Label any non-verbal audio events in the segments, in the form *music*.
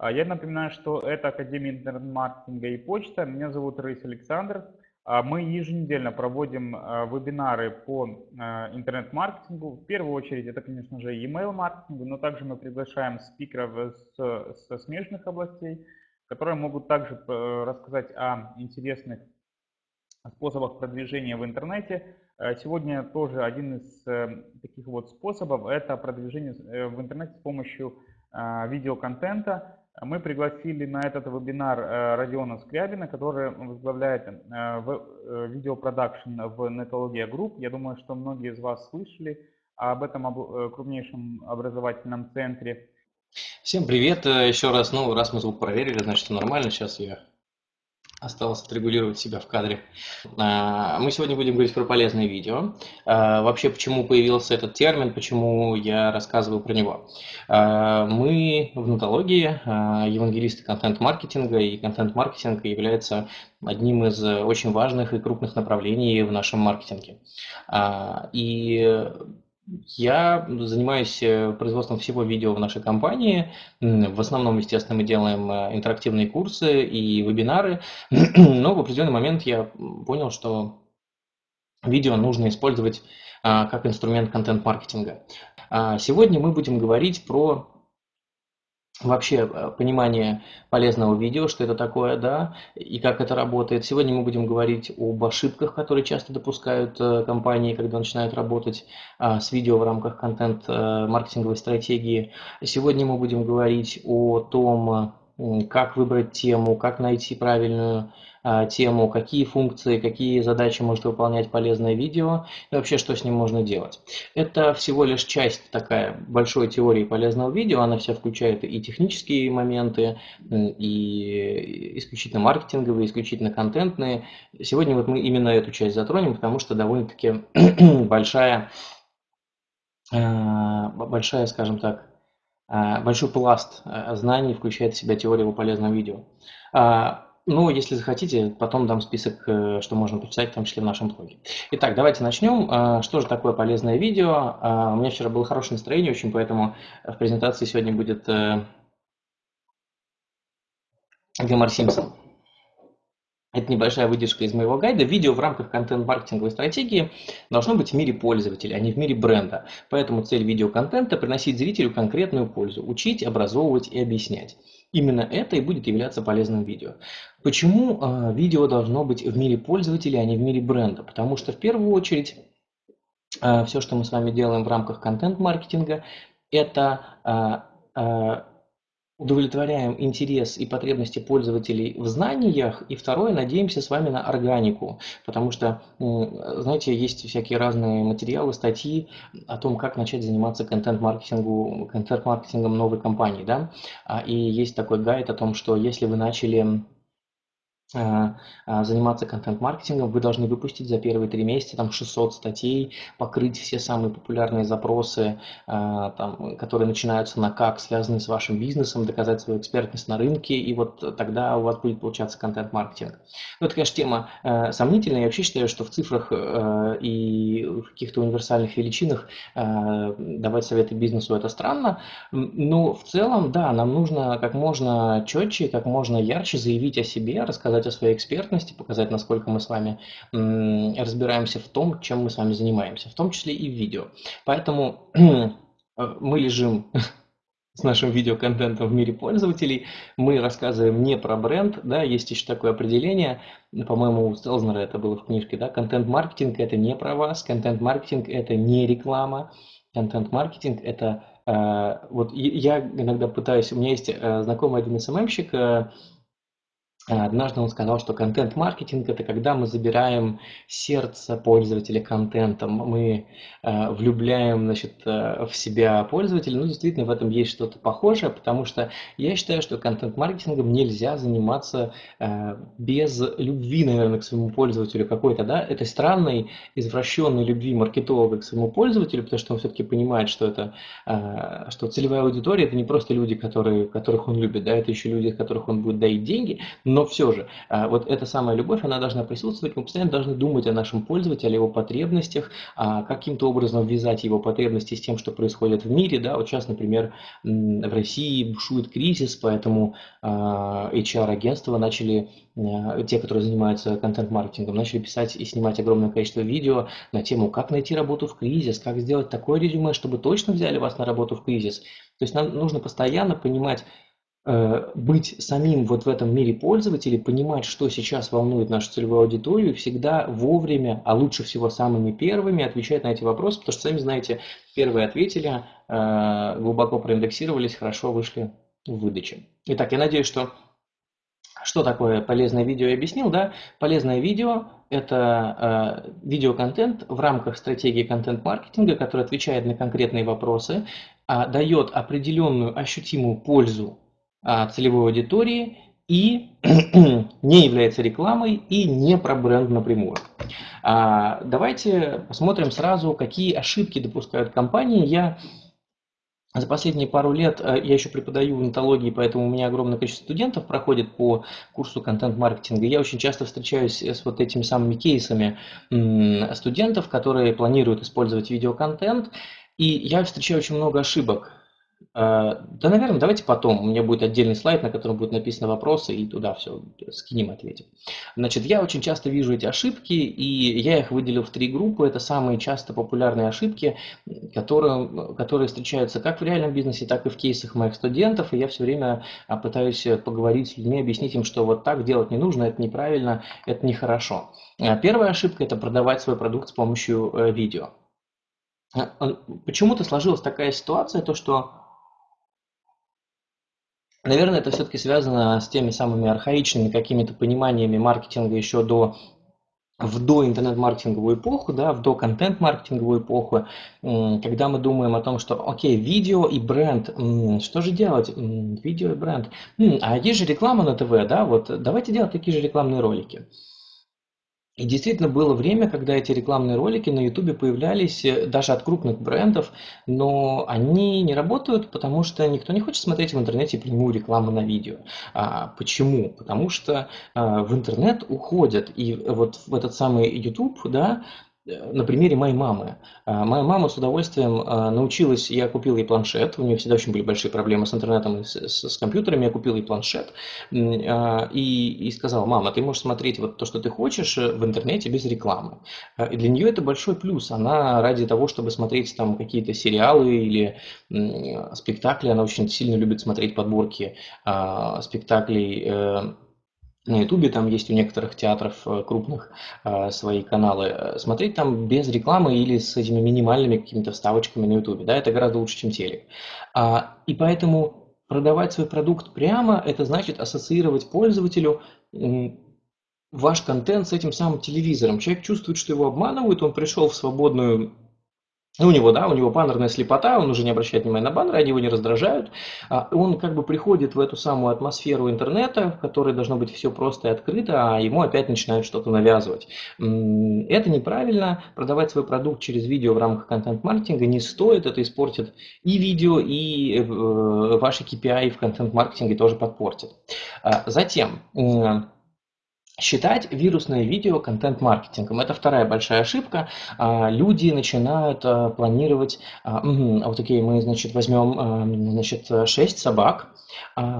А, я напоминаю, что это Академия интернет-маркетинга и почта. Меня зовут Рейс Александр. А, мы еженедельно проводим а, вебинары по интернет-маркетингу. В первую очередь это, конечно же, email маркетингу, но также мы приглашаем спикеров со смежных областей, которые могут также э, рассказать о интересных способах продвижения в интернете. Сегодня тоже один из э, таких вот способов – это продвижение э, в интернете с помощью видеоконтента. Мы пригласили на этот вебинар э, Родиона Скрябина, который возглавляет э, э, видеопродакшн в Netologia Group. Я думаю, что многие из вас слышали об этом крупнейшем образовательном центре. Всем привет еще раз. Ну, раз мы звук проверили, значит, все нормально. Сейчас я Осталось отрегулировать себя в кадре. А, мы сегодня будем говорить про полезные видео. А, вообще, почему появился этот термин, почему я рассказываю про него. А, мы в нотологии евангелисты контент-маркетинга, и контент-маркетинг является одним из очень важных и крупных направлений в нашем маркетинге. И я занимаюсь э, производством всего видео в нашей компании. В основном, естественно, мы делаем э, интерактивные курсы и вебинары, *clears throat* но в определенный момент я понял, что видео нужно использовать а, как инструмент контент-маркетинга. А, сегодня мы будем говорить про вообще э, понимание полезного видео, что это такое, да, и как это работает. Сегодня мы будем говорить об ошибках, которые часто допускают э, компании, когда начинают работать а, с видео в рамках контент-маркетинговой э, стратегии. Сегодня мы будем говорить о том, как выбрать тему, как найти правильную тему, какие функции, какие задачи может выполнять полезное видео и вообще что с ним можно делать. Это всего лишь часть такая большой теории полезного видео, она вся включает и технические моменты, и исключительно маркетинговые, исключительно контентные. Сегодня вот мы именно эту часть затронем, потому что довольно-таки *clears throat* большая, а, большая, скажем так, а, большой пласт знаний включает в себя теория о полезном видео. Ну, если захотите, потом дам список, э, что можно почитать, в том числе в нашем блоге. Итак, давайте начнем. А, что же такое полезное видео? А, у меня вчера было хорошее настроение очень, поэтому в презентации сегодня будет э, Гомер Симпсон. Это небольшая выдержка из моего гайда. Видео в рамках контент-маркетинговой стратегии должно быть в мире пользователя, а не в мире бренда. Поэтому цель видеоконтента – приносить зрителю конкретную пользу, учить, образовывать и объяснять. Именно это и будет являться полезным видео. Почему э, видео должно быть в мире пользователя, а не в мире бренда? Потому что в первую очередь э, все, что мы с вами делаем в рамках контент-маркетинга, это э, удовлетворяем интерес и потребности пользователей в знаниях, и второе, надеемся с вами на органику, потому что, знаете, есть всякие разные материалы, статьи о том, как начать заниматься контент-маркетингом новой компании, да, а, и есть такой гайд о том, что если вы начали заниматься контент-маркетингом, вы должны выпустить за первые три месяца там 600 статей, покрыть все самые популярные запросы, а, там, которые начинаются на как, связанные с вашим бизнесом, доказать свою экспертность на рынке, и вот тогда у вас будет получаться контент-маркетинг. Ну, это, конечно, тема э, сомнительная. Я вообще считаю, что в цифрах э, и в каких-то универсальных величинах э, давать советы бизнесу это странно, но в целом, да, нам нужно как можно четче, как можно ярче заявить о себе, рассказать рассказать о своей экспертности, показать, насколько мы с вами разбираемся в том, чем мы с вами занимаемся, в том числе и в видео. Поэтому э, мы лежим *laughs* с нашим видеоконтентом в мире пользователей. Мы рассказываем не про бренд, да, есть еще такое определение, по-моему, у Стелзнера это было в книжке, да, контент-маркетинг это не про вас, контент-маркетинг это не реклама, контент-маркетинг это, э, вот я иногда пытаюсь, у меня есть э, знакомый один СММщик, Однажды он сказал, что контент-маркетинг – это когда мы забираем сердце пользователя контентом, мы э, влюбляем значит, э, в себя пользователя. Ну, действительно, в этом есть что-то похожее, потому что я считаю, что контент-маркетингом нельзя заниматься э, без любви, наверное, к своему пользователю какой-то, да, этой странной, извращенной любви маркетолога к своему пользователю, потому что он все-таки понимает, что это, э, что целевая аудитория – это не просто люди, которые, которых он любит, да, это еще люди, от которых он будет доить деньги, но но все же, а, вот эта самая любовь, она должна присутствовать, мы постоянно должны думать о нашем пользователе, о его потребностях, а каким-то образом ввязать его потребности с тем, что происходит в мире, да, вот сейчас, например, в России бушует кризис, поэтому HR-агентства начали, те, которые занимаются контент-маркетингом, начали писать и снимать огромное количество видео на тему, как найти работу в кризис, как сделать такое резюме, чтобы точно взяли вас на работу в кризис. То есть нам нужно постоянно понимать, быть самим вот в этом мире пользователей, понимать, что сейчас волнует нашу целевую аудиторию, всегда вовремя, а лучше всего самыми первыми отвечать на эти вопросы, потому что, сами знаете, первые ответили, э, глубоко проиндексировались, хорошо вышли в выдаче. Итак, я надеюсь, что что такое полезное видео я объяснил, да? Полезное видео – это э, видеоконтент в рамках стратегии контент-маркетинга, который отвечает на конкретные вопросы, э, дает определенную ощутимую пользу целевой аудитории и *clears throat* не является рекламой и не про бренд напрямую. А, давайте посмотрим сразу, какие ошибки допускают компании. Я за последние пару лет, э, я еще преподаю в онтологии, поэтому у меня огромное количество студентов проходит по курсу контент-маркетинга. Я очень часто встречаюсь с вот этими самыми кейсами студентов, которые планируют использовать видеоконтент, и я встречаю очень много ошибок. А, да, наверное, давайте потом. У меня будет отдельный слайд, на котором будут написаны вопросы, и туда все скинем, ответим. Значит, я очень часто вижу эти ошибки, и я их выделил в три группы. Это самые часто популярные ошибки, которые, которые встречаются как в реальном бизнесе, так и в кейсах моих студентов. И я все время а, пытаюсь поговорить с людьми, объяснить им, что вот так делать не нужно, это неправильно, это нехорошо. А, первая ошибка – это продавать свой продукт с помощью э, видео. Почему-то сложилась такая ситуация, то что Наверное, это все-таки связано с теми самыми архаичными какими-то пониманиями маркетинга еще до в до интернет-маркетинговую эпоху, да, в до контент-маркетинговую эпоху, когда мы думаем о том, что, окей, видео и бренд, что же делать? Видео и бренд. А есть же реклама на ТВ, да, вот давайте делать такие же рекламные ролики. И действительно было время, когда эти рекламные ролики на YouTube появлялись э, даже от крупных брендов, но они не работают, потому что никто не хочет смотреть в интернете прямую рекламу на видео. А, почему? Потому что а, в интернет уходят, и вот в этот самый YouTube, да, на примере моей мамы. А, моя мама с удовольствием а, научилась, я купил ей планшет, у нее всегда очень были большие проблемы с интернетом и с, с, с компьютерами, я купил ей планшет и, и сказал, мама, ты можешь смотреть вот то, что ты хочешь э, в интернете без рекламы. И для нее это большой плюс, она ради того, чтобы смотреть там какие-то сериалы или спектакли, она очень сильно любит смотреть подборки спектаклей э, на Ютубе, там есть у некоторых театров э, крупных э, свои каналы, смотреть там без рекламы или с этими минимальными какими-то вставочками на Ютубе, да, это гораздо лучше, чем телек. А, и поэтому продавать свой продукт прямо, это значит ассоциировать пользователю ваш контент с этим самым телевизором. Человек чувствует, что его обманывают, он пришел в свободную ну, у него, да, у него баннерная слепота, он уже не обращает внимания на баннеры, они его не раздражают. А он как бы приходит в эту самую атмосферу интернета, в которой должно быть все просто и открыто, а ему опять начинают что-то навязывать. Это неправильно. Продавать свой продукт через видео в рамках контент-маркетинга не стоит. Это испортит и видео, и э, ваши KPI в контент-маркетинге тоже подпортит. А затем считать вирусное видео контент-маркетингом. Это вторая большая ошибка. А, люди начинают а, планировать, а, вот окей, мы, значит, возьмем, значит, 6 собак,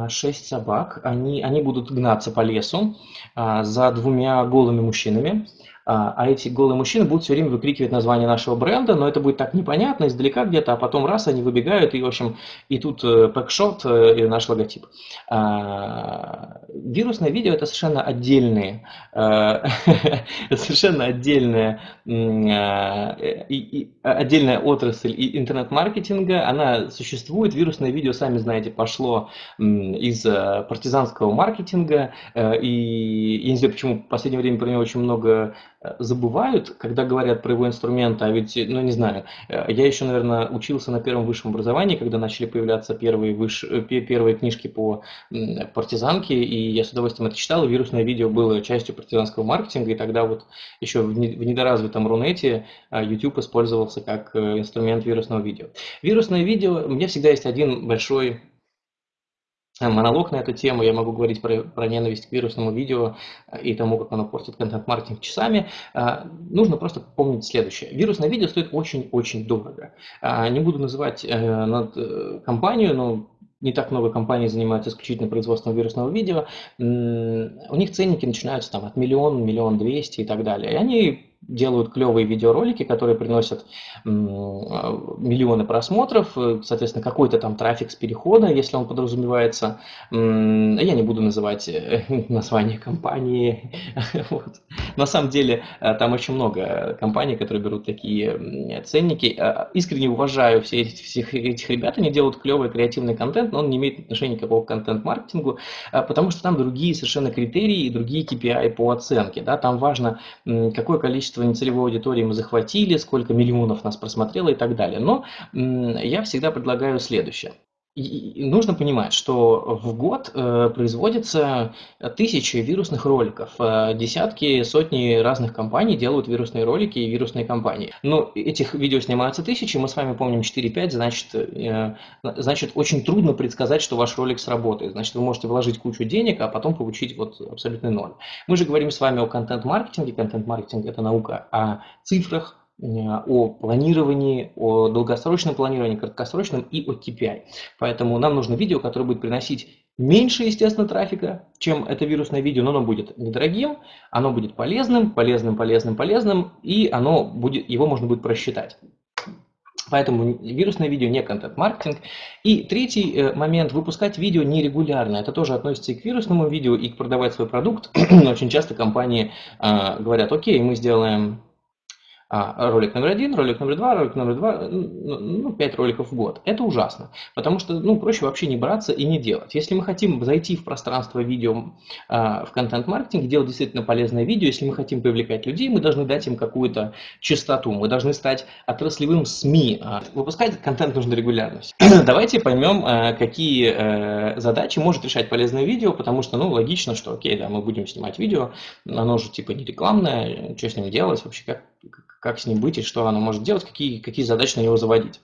6 собак, они, они будут гнаться по лесу за двумя голыми мужчинами, а, а эти голые мужчины будут все время выкрикивать название нашего бренда, но это будет так непонятно, издалека где-то, а потом раз они выбегают, и, в общем, и тут э, пэкшот э, и наш логотип. А, вирусное видео – это совершенно отдельные, э, *laughs* совершенно отдельная, отдельная отрасль интернет-маркетинга, она существует, вирусное видео, сами знаете, пошло из партизанского маркетинга, и я не знаю, почему в последнее время про него очень много забывают, когда говорят про его инструменты, а ведь, ну не знаю, э, я еще, наверное, учился на первом высшем образовании, когда начали появляться первые, выш... Э, первые книжки по партизанке, и я с удовольствием это читал, вирусное видео было частью партизанского маркетинга, и тогда вот еще в недоразвитом Рунете э, YouTube использовался как инструмент вирусного видео. Вирусное видео, у меня всегда есть один большой монолог на эту тему, я могу говорить про, про ненависть к вирусному видео и тому, как оно портит контент-маркетинг часами. Нужно просто помнить следующее. Вирусное видео стоит очень-очень дорого. Не буду называть э, компанию, но не так много компаний занимаются исключительно производством вирусного видео, у них ценники начинаются там от миллиона, миллион двести и так далее. И они делают клевые видеоролики, которые приносят миллионы просмотров, э, соответственно, какой-то там трафик с перехода, если он подразумевается. Я не буду называть э, *laughs* название компании. *laughs* Вот. На самом деле, э, там очень много компаний, которые берут такие ценники. Искренне уважаю все всех этих ребят, они делают клевый креативный контент, но он не имеет отношения никакого к контент-маркетингу, потому что там другие совершенно критерии и другие KPI по оценке. Да? Там важно, какое количество количество нецелевой аудитории мы захватили, сколько миллионов нас просмотрело и так далее. Но я всегда предлагаю следующее. Нужно понимать, что в год э, производится тысячи вирусных роликов. Э, десятки, сотни разных компаний делают вирусные ролики и вирусные кампании. Но этих видео снимаются тысячи, мы с вами помним 4-5, значит, э, значит, очень трудно предсказать, что ваш ролик сработает. Значит, вы можете вложить кучу денег, а потом получить вот абсолютный ноль. Мы же говорим с вами о контент-маркетинге. Контент-маркетинг – это наука о цифрах, о планировании, о долгосрочном планировании, краткосрочном и о KPI. Поэтому нам нужно видео, которое будет приносить меньше, естественно, трафика, чем это вирусное видео, но оно будет недорогим, оно будет полезным, полезным, полезным, полезным, и оно будет, его можно будет просчитать. Поэтому вирусное видео не контент-маркетинг. И третий э, момент – выпускать видео нерегулярно. Это тоже относится и к вирусному видео, и к продавать свой продукт. *clears throat* Очень часто компании э, говорят, окей, мы сделаем а, ролик номер один, ролик номер два, ролик номер два, ну, пять роликов в год. Это ужасно, потому что, ну, проще вообще не браться и не делать. Если мы хотим зайти в пространство видео, а, в контент-маркетинг, делать действительно полезное видео, если мы хотим привлекать людей, мы должны дать им какую-то частоту, мы должны стать отраслевым СМИ. А, выпускать контент нужно регулярность. *clears throat* Давайте поймем, а, какие а, задачи может решать полезное видео, потому что, ну, логично, что, окей, да, мы будем снимать видео, оно же типа не рекламное, что с ним делать, вообще как как с ним быть и что оно может делать, какие, какие задачи на него заводить.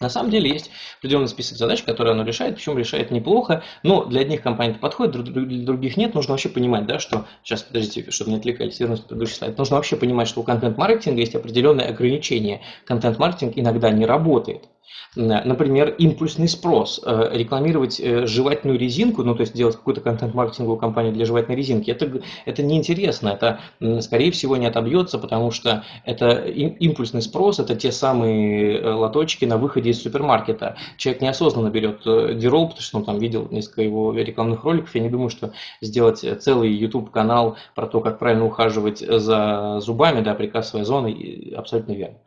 На самом деле есть определенный список задач, которые оно решает, причем решает неплохо, но для одних компаний это подходит, для других нет. Нужно вообще понимать, да, что... Сейчас, подождите, чтобы не отвлекались, вернусь к предыдущий слайд. Нужно вообще понимать, что у контент-маркетинга есть определенные ограничения. Контент-маркетинг иногда не работает. Например, импульсный спрос. Э, рекламировать э, жевательную резинку, ну то есть делать какую-то контент-маркетинговую кампанию для жевательной резинки, это, это неинтересно, это скорее всего не отобьется, потому что это импульсный спрос, это те самые э, лоточки на выходе из супермаркета. Человек неосознанно берет дирол, потому что он там видел несколько его рекламных роликов. Я не думаю, что сделать целый YouTube-канал про то, как правильно ухаживать за зубами, да, прикасывая зоны, абсолютно верно.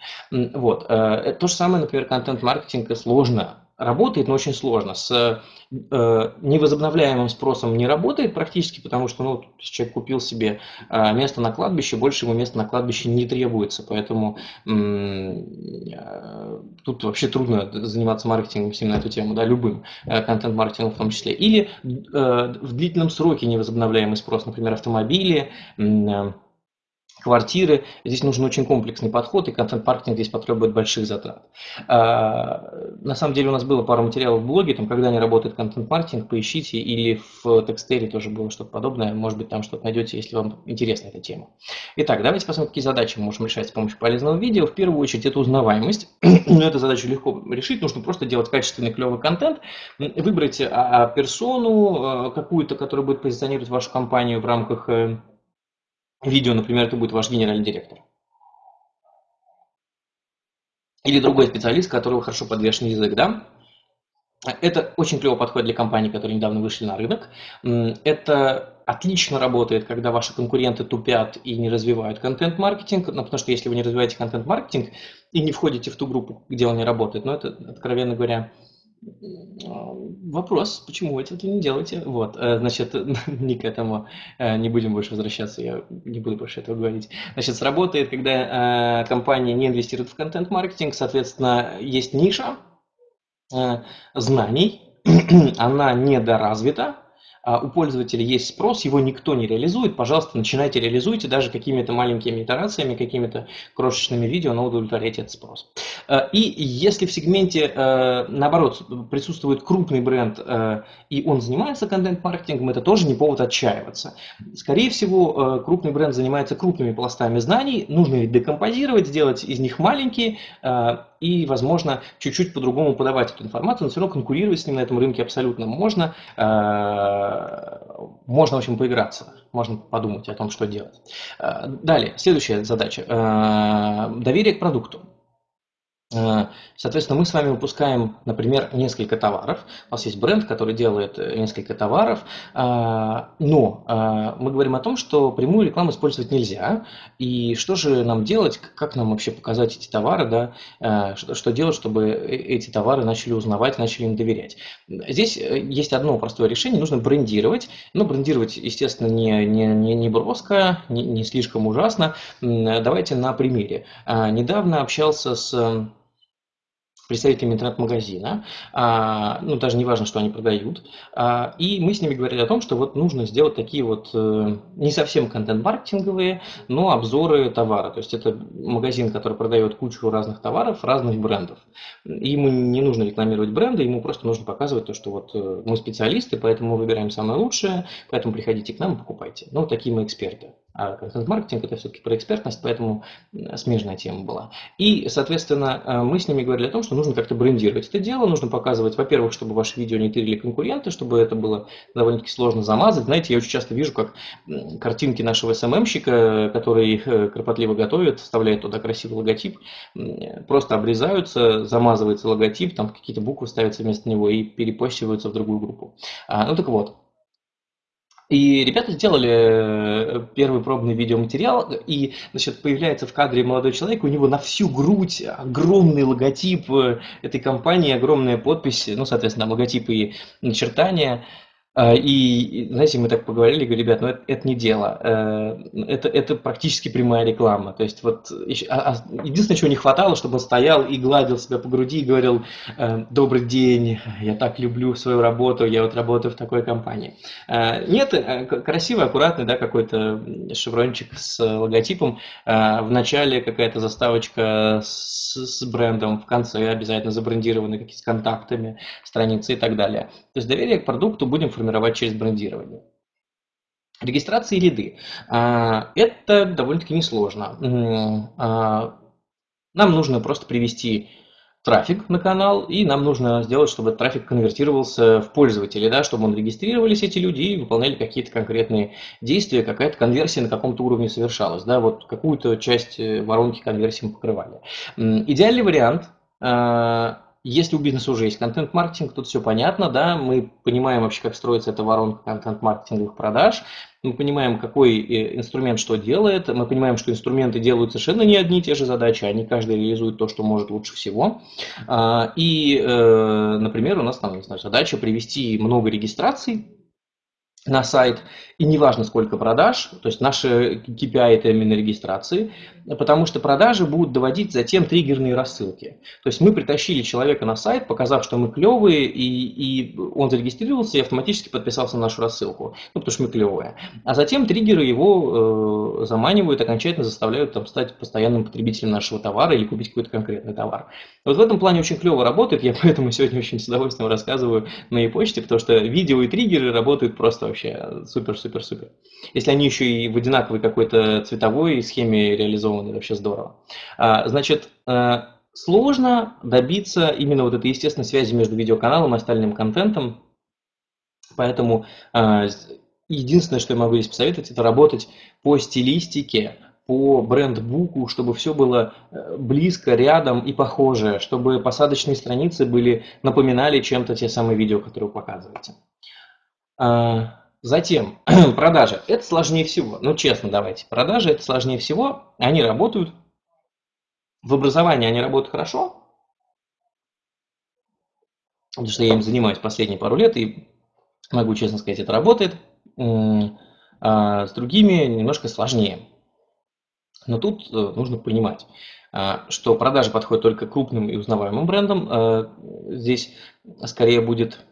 Вот. То же самое, например, контент-маркетинг маркетинга сложно работает, но очень сложно. С э, невозобновляемым спросом не работает практически, потому что ну, человек купил себе э, место на кладбище, больше ему места на кладбище не требуется, поэтому э, тут вообще трудно заниматься маркетингом на эту тему, да, любым э, контент-маркетингом в том числе. Или э, в длительном сроке невозобновляемый спрос, например, автомобили, э, квартиры. Здесь нужен очень комплексный подход, и контент-маркетинг здесь потребует больших затрат. А, на самом деле у нас было пару материалов в блоге, там, когда не работает контент-маркетинг, поищите, или в текстере тоже было что-то подобное, может быть, там что-то найдете, если вам интересна эта тема. Итак, давайте посмотрим, какие задачи мы можем решать с помощью полезного видео. В первую очередь, это узнаваемость. *clears throat* Но эту задачу легко решить, нужно просто делать качественный, клевый контент, выбрать а, персону а, какую-то, которая будет позиционировать вашу компанию в рамках э, видео, например, это будет ваш генеральный директор. Или другой специалист, которого хорошо подвешен язык, да? Это очень клево подходит для компаний, которые недавно вышли на рынок. Это отлично работает, когда ваши конкуренты тупят и не развивают контент-маркетинг, ну, потому что если вы не развиваете контент-маркетинг и не входите в ту группу, где он не работает, ну, это, откровенно говоря, Вопрос, почему вы это не делаете? Вот, э, значит, *laughs* не к этому, э, не будем больше возвращаться, я не буду больше этого говорить. Значит, сработает, когда э, компания не инвестирует в контент-маркетинг, соответственно, есть ниша знаний, *clears throat* она недоразвита, у пользователя есть спрос, его никто не реализует, пожалуйста, начинайте реализуйте даже какими-то маленькими итерациями, какими-то крошечными видео, но удовлетворяйте этот спрос. Э, и если в сегменте, э, наоборот, присутствует крупный бренд, и он занимается контент-маркетингом, это тоже не повод отчаиваться. Скорее всего, крупный бренд занимается крупными пластами знаний, нужно их декомпозировать, сделать из них маленькие, и, возможно, чуть-чуть по-другому подавать эту информацию, но все равно конкурировать с ним на этом рынке абсолютно можно. Можно, в общем, поиграться, можно подумать о том, что делать. Далее, следующая задача. Доверие к продукту. Э, соответственно, мы с вами выпускаем, например, несколько товаров. У нас есть бренд, который делает э, несколько товаров, э, но мы говорим о том, что прямую рекламу использовать нельзя. И что же нам делать, как нам вообще показать эти товары, да? что, делать, чтобы эти товары начали узнавать, начали им доверять. Здесь есть одно простое решение, нужно брендировать. Но брендировать, естественно, не, не, не, не броско, не, не слишком ужасно. Давайте на примере. Недавно общался с представителями интернет-магазина, а, ну, даже не важно, что они продают, а, и мы с ними говорили о том, что вот нужно сделать такие вот э, не совсем контент-маркетинговые, но обзоры товара, то есть это магазин, который продает кучу разных товаров, разных брендов. Ему не нужно рекламировать бренды, ему просто нужно показывать то, что вот э, мы специалисты, поэтому мы выбираем самое лучшее, поэтому приходите к нам и покупайте. Ну, такие мы эксперты. А контент-маркетинг это все-таки про экспертность, поэтому смежная тема была. И, соответственно, э, мы с ними говорили о том, что нужно как-то брендировать это дело, нужно показывать, во-первых, чтобы ваши видео не тырили конкуренты, чтобы это было довольно-таки сложно замазать. Знаете, я очень часто вижу, как картинки нашего СММщика, который их э, кропотливо готовит, вставляет туда красивый логотип, просто обрезаются, замазывается логотип, там какие-то буквы ставятся вместо него и перепостиваются в другую группу. А, ну так вот, и ребята сделали э, первый пробный видеоматериал, и значит, появляется в кадре молодой человек, у него на всю грудь огромный логотип э, этой компании, огромная подпись, ну, соответственно, логотип и начертания. А, и, знаете, мы так поговорили, говорю, ребят, ну это, это не дело, э, это, это практически прямая реклама. То есть вот а, а, единственное, чего не хватало, чтобы он стоял и гладил себя по груди и говорил, э, добрый день, я так люблю свою работу, я вот работаю в такой компании. Нет, э, красивый, аккуратный, да, какой-то шеврончик с логотипом, в начале какая-то заставочка с, с брендом, в конце обязательно забрендированы какие-то контактами, страницы и так далее. То есть доверие к продукту будем формировать через брендирование. Регистрация и лиды. А, это довольно-таки несложно. А, нам нужно просто привести трафик на канал, и нам нужно сделать, чтобы этот трафик конвертировался в пользователей, да, чтобы он регистрировались эти люди и выполняли какие-то конкретные действия, какая-то конверсия на каком-то уровне совершалась, да, вот какую-то часть э, воронки конверсии мы покрывали. Идеальный вариант а, если у бизнеса уже есть контент-маркетинг, тут все понятно, да, мы понимаем вообще, как строится эта воронка контент-маркетинговых продаж, мы понимаем, какой э, инструмент что делает, мы понимаем, что инструменты делают совершенно не одни и те же задачи, они каждый реализует то, что может лучше всего. А, и, э, например, у нас там, не знаю, задача привести много регистраций на сайт, и неважно сколько продаж, то есть наши KPI это именно регистрации, потому что продажи будут доводить затем триггерные рассылки. То есть мы притащили человека на сайт, показав, что мы клевые, и, и он зарегистрировался и автоматически подписался на нашу рассылку, ну, потому что мы клевые. А затем триггеры его э, заманивают, окончательно заставляют там, стать постоянным потребителем нашего товара или купить какой-то конкретный товар. Вот в этом плане очень клево работает, я *laughs* поэтому сегодня очень с удовольствием рассказываю на моей почте, потому что видео и триггеры работают просто вообще супер-супер-супер. Если они еще и в одинаковой какой-то цветовой схеме реализованы, вообще здорово. А, значит, э, сложно добиться именно вот этой естественной связи между видеоканалом и остальным контентом, поэтому э, единственное, что я могу здесь посоветовать, это работать по стилистике, по бренд-буку, чтобы все было э, близко, рядом и похожее, чтобы посадочные страницы были, напоминали чем-то те самые видео, которые вы показываете. Затем, *clears throat* продажи. Это сложнее всего. Ну, честно, давайте. Продажи это сложнее всего. Они работают. В образовании они работают хорошо. Потому что я им занимаюсь последние пару лет, и могу честно сказать, это работает. А с другими немножко сложнее. Но тут э, нужно понимать, а, что продажи подходят только крупным и узнаваемым брендам. А, здесь скорее будет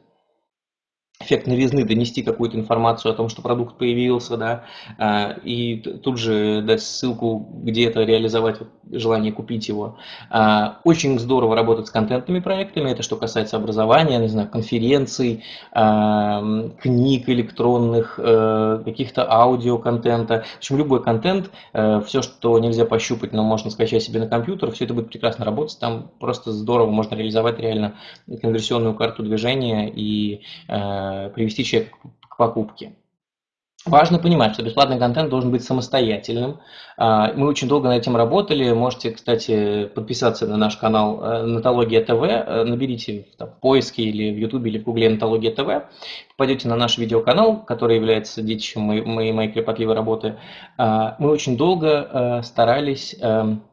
эффект новизны, донести какую-то информацию о том, что продукт появился, да, а, и тут же дать ссылку, где это реализовать, желание купить его. А, очень здорово работать с контентными проектами, это что касается образования, не знаю, конференций, а, книг электронных, э, каких-то аудиоконтента. В общем, любой контент, э, все, что нельзя пощупать, но можно скачать себе на компьютер, все это будет прекрасно работать, там просто здорово можно реализовать реально конверсионную карту движения и э, привести человека к покупке. Важно понимать, что бесплатный контент должен быть самостоятельным. А, мы очень долго над этим работали. Можете, кстати, подписаться на наш канал э, Натология ТВ. Э, наберите в поиске или в Ютубе или в Гугле Натология ТВ. Попадете на наш видеоканал, который является детищем моей, моей кропотливой работы. А, мы очень долго старались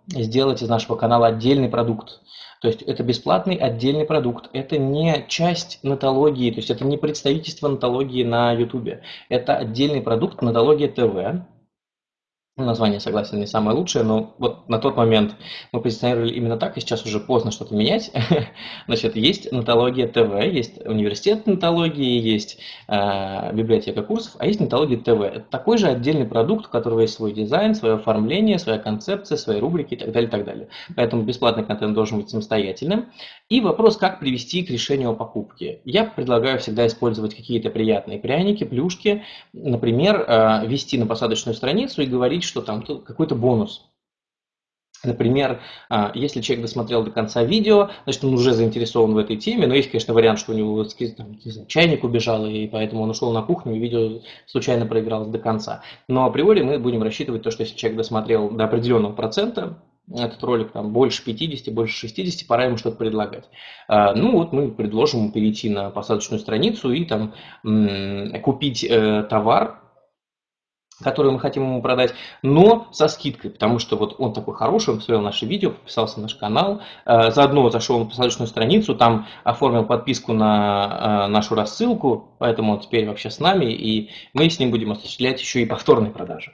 сделать из нашего канала отдельный продукт. То есть это бесплатный отдельный продукт, это не часть нотологии, то есть это не представительство нотологии на YouTube. Это отдельный продукт нотология ТВ, Название, согласен, не самое лучшее, но вот на тот момент мы позиционировали именно так, и сейчас уже поздно что-то менять. *laughs* Значит, есть нотология ТВ, есть университет нотологии, есть э, библиотека курсов, а есть нотология ТВ. Это такой же отдельный продукт, у которого есть свой дизайн, свое оформление, своя концепция, свои рубрики и так далее, и так далее. Поэтому бесплатный контент должен быть самостоятельным. И вопрос, как привести к решению о покупке. Я предлагаю всегда использовать какие-то приятные пряники, плюшки. Например, э, вести на посадочную страницу и говорить, что там какой-то бонус. Например, а, если человек досмотрел до конца видео, значит, он уже заинтересован в этой теме, но есть, конечно, вариант, что у него там, знаю, чайник убежал, и поэтому он ушел на кухню, и видео случайно проигралось до конца. Но априори мы будем рассчитывать то, что если человек досмотрел до определенного процента, этот ролик там больше 50, больше 60, пора ему что-то предлагать. А, ну вот мы предложим перейти на посадочную страницу и там купить э, товар, которую мы хотим ему продать, но со скидкой, потому что вот он такой хороший, он посмотрел наше видео, подписался на наш канал, э, заодно зашел на посадочную страницу, там оформил подписку на э, нашу рассылку, поэтому он теперь вообще с нами, и мы с ним будем осуществлять еще и повторные продажи.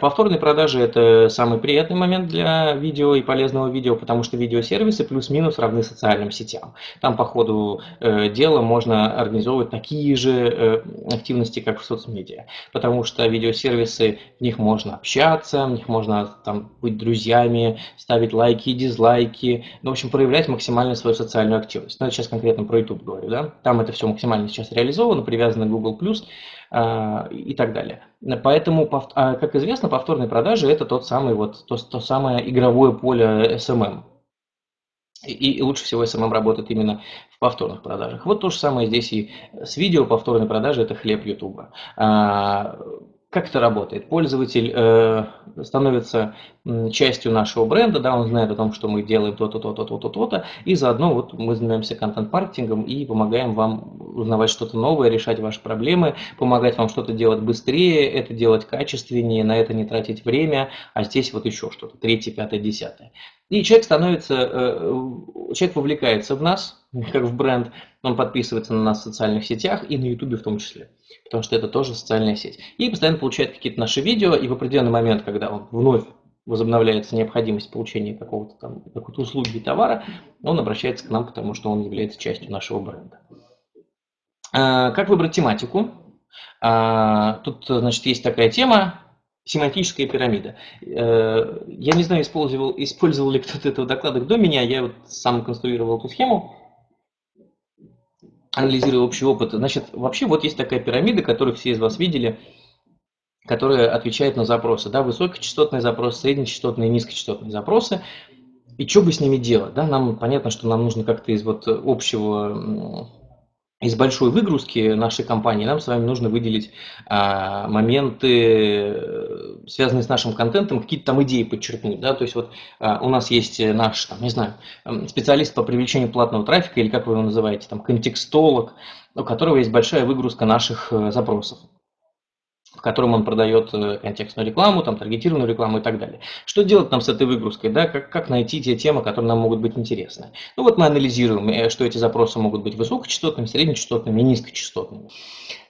Повторные продажи – это самый приятный момент для видео и полезного видео, потому что видеосервисы плюс-минус равны социальным сетям. Там по ходу э, дела можно организовывать такие же активности, как в соцмедиа, потому что видео сервисы, в них можно общаться, в них можно там быть друзьями, ставить лайки дизлайки, ну, в общем, проявлять максимально свою социальную активность. Ну, я сейчас конкретно про YouTube говорю, да, там это все максимально сейчас реализовано, привязано к Google+, э, и так далее. Поэтому, а, как известно, повторные продажи – это тот самый вот, то, то самое игровое поле SMM. И лучше всего SMM работает именно в повторных продажах. Вот то же самое здесь и с видео повторной продажи – это хлеб YouTube. Как это работает? Пользователь э, становится частью нашего бренда, да, он знает о том, что мы делаем то-то, то-то, то-то, то-то, и заодно вот мы занимаемся контент-маркетингом и помогаем вам узнавать что-то новое, решать ваши проблемы, помогать вам что-то делать быстрее, это делать качественнее, на это не тратить время, а здесь вот еще что-то, третье, пятое, десятое. И человек становится, э, человек вовлекается в нас, как в бренд, он подписывается на нас в социальных сетях и на YouTube в том числе потому что это тоже социальная сеть. И постоянно получает какие-то наши видео, и в определенный момент, когда он вновь возобновляется необходимость получения какого-то там какой-то услуги и товара, он обращается к нам, потому что он является частью нашего бренда. А, как выбрать тематику? А, тут, значит, есть такая тема, семантическая пирамида. Э, я не знаю, использовал, использовал ли кто-то этого доклада до меня, я вот сам конструировал эту схему анализируя общий опыт. Значит, вообще вот есть такая пирамида, которую все из вас видели, которая отвечает на запросы. Да, высокочастотные запросы, среднечастотные, низкочастотные запросы. И что бы с ними делать? Да? Нам понятно, что нам нужно как-то из вот общего из большой выгрузки нашей компании нам с вами нужно выделить а, моменты, связанные с нашим контентом, какие-то там идеи подчеркнуть. Да? То есть вот а, у нас есть наш, там, не знаю, специалист по привлечению платного трафика, или как вы его называете, там, контекстолог, у которого есть большая выгрузка наших э, запросов в котором он продает э, контекстную рекламу, там, таргетированную рекламу и так далее. Что делать нам с этой выгрузкой? Да? Как, как найти те темы, которые нам могут быть интересны? Ну вот мы анализируем, э, что эти запросы могут быть высокочастотными, среднечастотными и низкочастотными.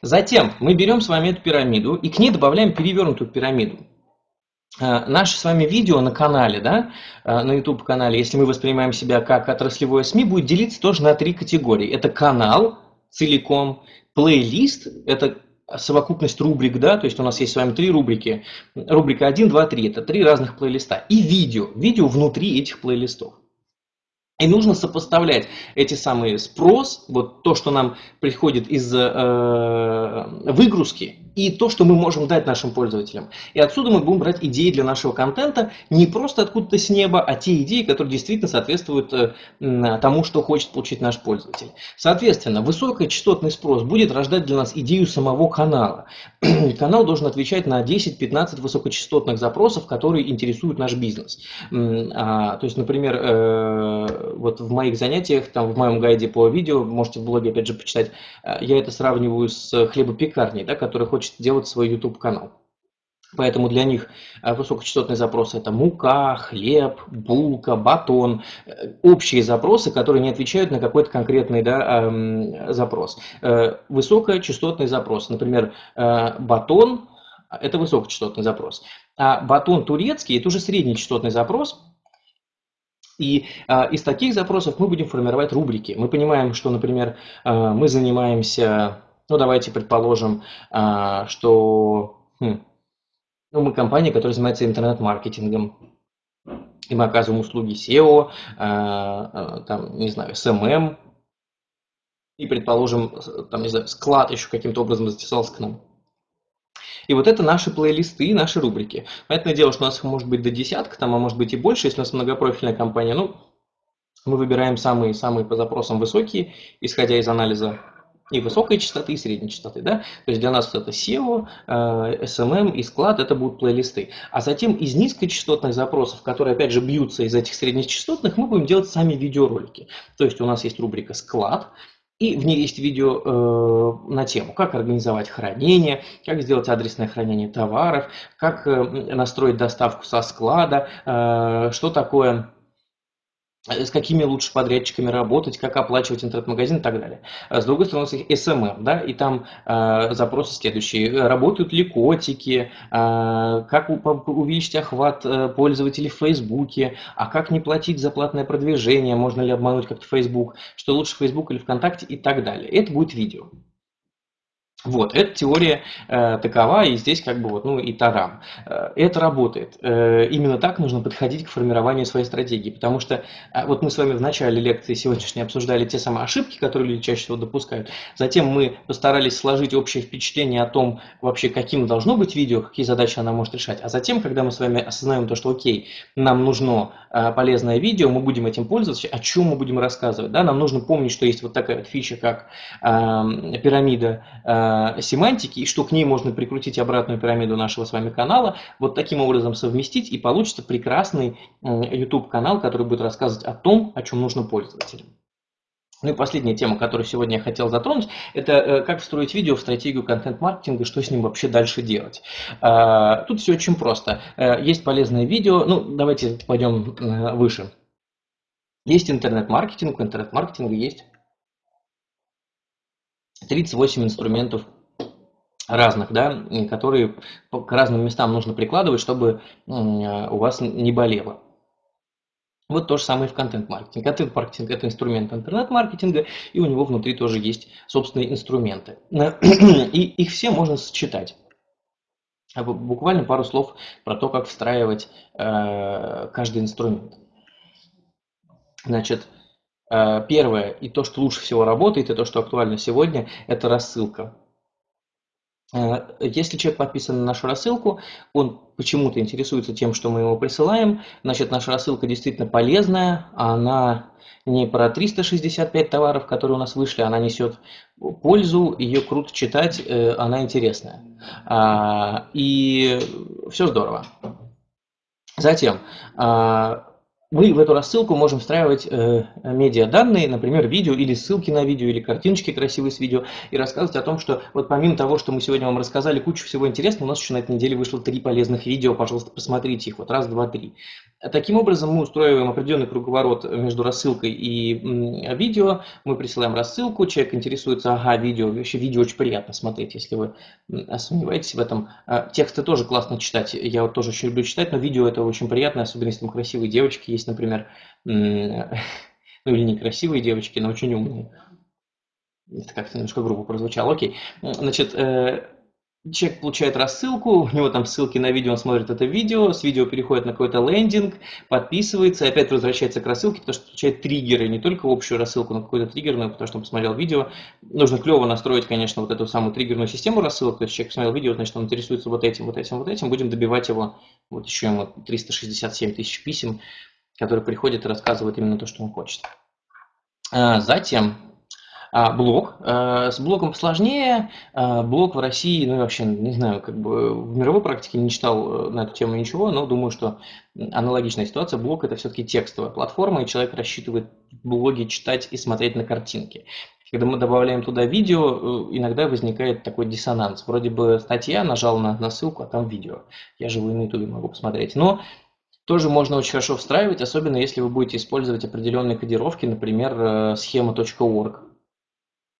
Затем мы берем с вами эту пирамиду и к ней добавляем перевернутую пирамиду. Э, Наше с вами видео на канале, да, на YouTube канале, если мы воспринимаем себя как отраслевое СМИ, будет делиться тоже на три категории. Это канал, целиком. Плейлист – это совокупность рубрик, да, то есть у нас есть с вами три рубрики. Рубрика 1, 2, 3 – это три разных плейлиста. И видео, видео внутри этих плейлистов. И нужно сопоставлять эти самые спрос, вот то, что нам приходит из э, выгрузки, и то, что мы можем дать нашим пользователям. И отсюда мы будем брать идеи для нашего контента не просто откуда-то с неба, а те идеи, которые действительно соответствуют э, тому, что хочет получить наш пользователь. Соответственно, высокочастотный спрос будет рождать для нас идею самого канала. *clears throat* Канал должен отвечать на 10-15 высокочастотных запросов, которые интересуют наш бизнес. А, то есть, например, э, вот в моих занятиях, там в моем гайде по видео, можете в блоге опять же почитать, э, я это сравниваю с хлебопекарней, да, которая хочет делать свой YouTube канал. Поэтому для них э, высокочастотные запросы это мука, хлеб, булка, батон. Э, общие запросы, которые не отвечают на какой-то конкретный да, эм, запрос. Высокочастотный запрос. Например, батон – это высокочастотный запрос. А батон турецкий – это уже среднечастотный запрос – и а, из таких запросов мы будем формировать рубрики. Мы понимаем, что, например, а, мы занимаемся, ну давайте предположим, а, что хм, ну, мы компания, которая занимается интернет-маркетингом. И мы оказываем услуги SEO, а, а, там, не знаю, SMM. И, предположим, там, не знаю, склад еще каким-то образом затесался к нам. И вот это наши плейлисты, наши рубрики. Понятное дело, что у нас их может быть до десятка, там, а может быть и больше, если у нас многопрофильная компания. Ну, мы выбираем самые-самые по запросам высокие, исходя из анализа и высокой частоты, и средней частоты. Да? То есть для нас это SEO, SMM и склад, это будут плейлисты. А затем из низкочастотных запросов, которые опять же бьются из этих среднечастотных, мы будем делать сами видеоролики. То есть у нас есть рубрика склад, и в ней есть видео э, на тему, как организовать хранение, как сделать адресное хранение товаров, как э, настроить доставку со склада, э, что такое Э, с какими лучше подрядчиками работать, как оплачивать интернет-магазин и так далее. А с другой стороны, у нас SMM, да, и там э, запросы следующие. Работают ли котики, э, как увеличить охват э, пользователей в Фейсбуке, а как не платить за платное продвижение, можно ли обмануть как-то Facebook, что лучше Facebook или ВКонтакте и так далее. Это будет видео. Вот, эта теория э, такова, и здесь как бы вот, ну и тарам. Э, это работает. Э, именно так нужно подходить к формированию своей стратегии, потому что э, вот мы с вами в начале лекции сегодняшней обсуждали те самые ошибки, которые люди чаще всего допускают. Затем мы постарались сложить общее впечатление о том, вообще каким должно быть видео, какие задачи она может решать. А затем, когда мы с вами осознаем то, что окей, нам нужно э, полезное видео, мы будем этим пользоваться, о чем мы будем рассказывать. Да? Нам нужно помнить, что есть вот такая фича, как э, пирамида э, Э, семантики, и что к ней можно прикрутить обратную пирамиду нашего с вами канала, вот таким образом совместить, и получится прекрасный YouTube канал, который будет рассказывать о том, о чем нужно пользователям. Ну и последняя тема, которую сегодня я хотел затронуть, это э, как встроить видео в стратегию контент-маркетинга, что с ним вообще дальше делать. Тут все очень просто. Э, есть полезное видео, ну давайте пойдем выше. Есть интернет-маркетинг, у интернет-маркетинга есть 38 инструментов разных, да, которые к разным местам нужно прикладывать, чтобы у вас не болело. Вот то же самое и в контент-маркетинге. Контент-маркетинг – это инструмент интернет-маркетинга, и у него внутри тоже есть собственные инструменты. *clears throat* И их все можно сочетать. А буквально пару слов про то, как встраивать э, каждый инструмент. Значит, Э, первое, и то, что лучше всего работает, и то, что актуально сегодня, это рассылка. Э, если человек подписан на нашу рассылку, он почему-то интересуется тем, что мы ему присылаем, значит, наша рассылка действительно полезная, она не про 365 товаров, которые у нас вышли, она несет пользу, ее круто читать, э, она интересная. А, и все здорово. Затем, а, мы в эту рассылку можем встраивать э, медиаданные, например, видео или ссылки на видео, или картиночки красивые с видео, и рассказывать о том, что вот помимо того, что мы сегодня вам рассказали кучу всего интересного, у нас еще на этой неделе вышло три полезных видео, пожалуйста, посмотрите их, вот раз, два, три. Таким образом, мы устраиваем определенный круговорот между рассылкой и видео. Мы присылаем рассылку, человек интересуется, ага, видео, вообще видео очень приятно смотреть, если вы сомневаетесь в этом. А, тексты тоже классно читать, я вот тоже очень люблю читать, но видео это очень приятно, особенно если там красивые девочки есть, например, *laughs* ну или не красивые девочки, но очень умные. Это как-то немножко грубо прозвучало. Окей. Значит, э, Человек получает рассылку, у него там ссылки на видео, он смотрит это видео, с видео переходит на какой-то лендинг, подписывается, и опять возвращается к рассылке, потому что получает триггеры, не только общую рассылку, но какой-то триггер, но потому что он посмотрел видео. Нужно клево настроить, конечно, вот эту самую триггерную систему рассылок, то есть человек посмотрел видео, значит, он интересуется вот этим, вот этим, вот этим, будем добивать его, вот еще ему 367 тысяч писем, которые приходят и рассказывают именно то, что он хочет. А, затем а, блог. А, с блогом сложнее. А, блог в России, ну, вообще, не знаю, как бы в мировой практике не читал э, на эту тему ничего, но думаю, что аналогичная ситуация. Блог – это все-таки текстовая платформа, и человек рассчитывает блоги читать и смотреть на картинки. Когда мы добавляем туда видео, э, иногда возникает такой диссонанс. Вроде бы статья, нажал на, на ссылку, а там видео. Я его на YouTube могу посмотреть. Но тоже можно очень хорошо встраивать, особенно если вы будете использовать определенные кодировки, например, э, схема.org.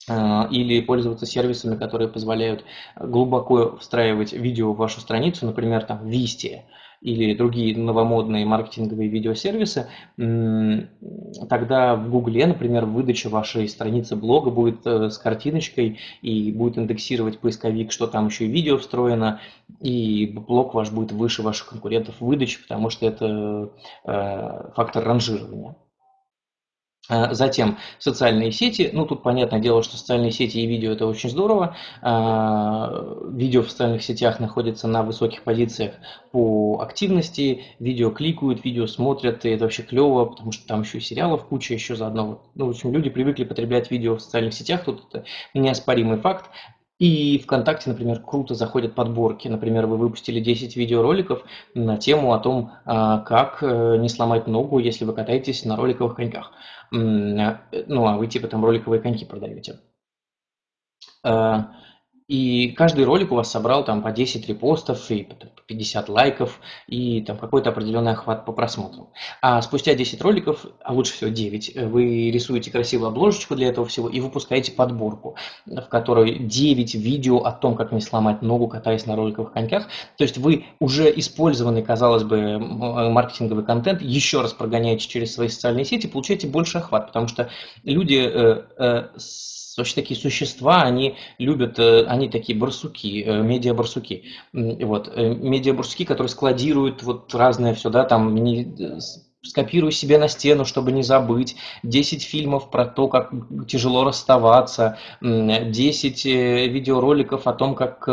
А, или пользоваться сервисами, которые позволяют глубоко встраивать видео в вашу страницу, например, там Висти или другие новомодные маркетинговые видеосервисы, тогда в Гугле, например, выдача вашей страницы блога будет э, с картиночкой и будет индексировать поисковик, что там еще и видео встроено, и блог ваш будет выше ваших конкурентов в выдаче, потому что это э, фактор ранжирования. А, затем социальные сети. Ну, тут понятное дело, что социальные сети и видео это очень здорово. А, видео в социальных сетях находится на высоких позициях по активности. Видео кликают, видео смотрят, и это вообще клево, потому что там еще и сериалов куча еще заодно. Ну, в общем, люди привыкли потреблять видео в социальных сетях, тут это неоспоримый факт. И ВКонтакте, например, круто заходят подборки. Например, вы выпустили 10 видеороликов на тему о том, а, как э, не сломать ногу, если вы катаетесь на роликовых коньках. Э, ну, а вы типа там роликовые коньки продаете. Э, и каждый ролик у вас собрал там по 10 репостов и 50 лайков и там какой-то определенный охват по просмотрам. А спустя 10 роликов, а лучше всего 9, вы рисуете красивую обложечку для этого всего и выпускаете подборку, в которой 9 видео о том, как не сломать ногу, катаясь на роликовых коньках. То есть вы уже использованный, казалось бы, маркетинговый контент еще раз прогоняете через свои социальные сети, получаете больше охват, потому что люди э, э, вообще такие существа, они любят, э, они такие барсуки, э, медиа-барсуки. Вот, э, медиа-барсуки, которые складируют вот разное все, да, там, не, скопирую себе на стену, чтобы не забыть, 10 фильмов про то, как тяжело расставаться, 10 видеороликов о том, как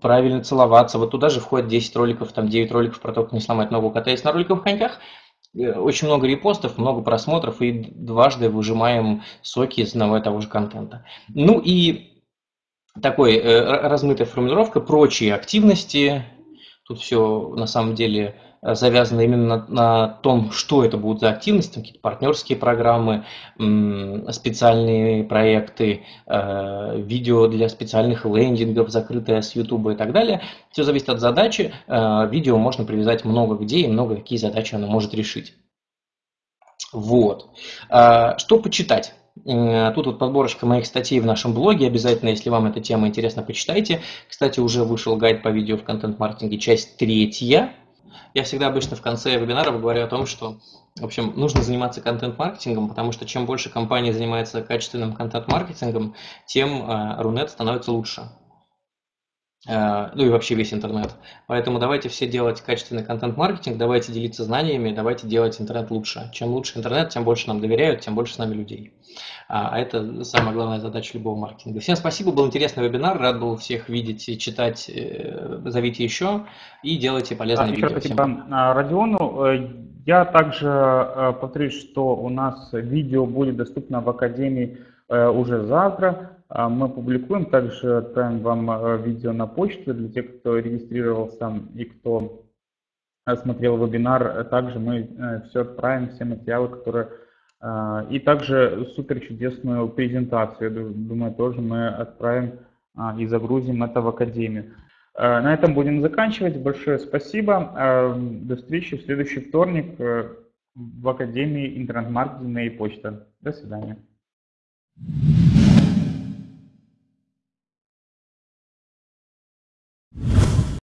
правильно целоваться. Вот туда же входит 10 роликов, там 9 роликов про то, как не сломать ногу, катаясь на роликовых коньках. Э, очень много репостов, много просмотров и дважды выжимаем соки из одного и того же контента. Ну и такой э, размытая формулировка, прочие активности. Тут все на самом деле Э, завязано именно на, на том, что это будут за активности, какие-то партнерские программы, специальные проекты, э, видео для специальных лендингов, закрытое с YouTube и так далее. Все зависит от задачи. Э, видео можно привязать много где и много какие задачи оно может решить. Вот. Что почитать? Тут вот подборочка моих статей в нашем блоге. Обязательно, если вам эта тема интересна, почитайте. Кстати, уже вышел гайд по видео в контент-маркетинге, часть третья. Я всегда обычно в конце вебинаров говорю о том, что, в общем, нужно заниматься контент-маркетингом, потому что чем больше компания занимается качественным контент-маркетингом, тем э, Рунет становится лучше. Э, ну и вообще весь интернет. Поэтому давайте все делать качественный контент-маркетинг, давайте делиться знаниями, давайте делать интернет лучше. Чем лучше интернет, тем больше нам доверяют, тем больше с нами людей. А, а это самая главная задача любого маркетинга. Всем спасибо, был интересный вебинар, рад был всех видеть и читать. Э, зовите еще и делайте полезные видео. Спасибо Всем. А, Родиону. Э, я также повторюсь, что у нас видео будет доступно в Академии уже завтра. А мы публикуем, также отправим вам э, видео на почту для тех, кто регистрировался и кто э, смотрел вебинар. Также мы э, все отправим, все материалы, которые... И также супер чудесную презентацию, думаю, тоже мы отправим и загрузим это в Академию. На этом будем заканчивать. Большое спасибо. До встречи в следующий вторник в Академии интернет-маркетинга и почта. До свидания.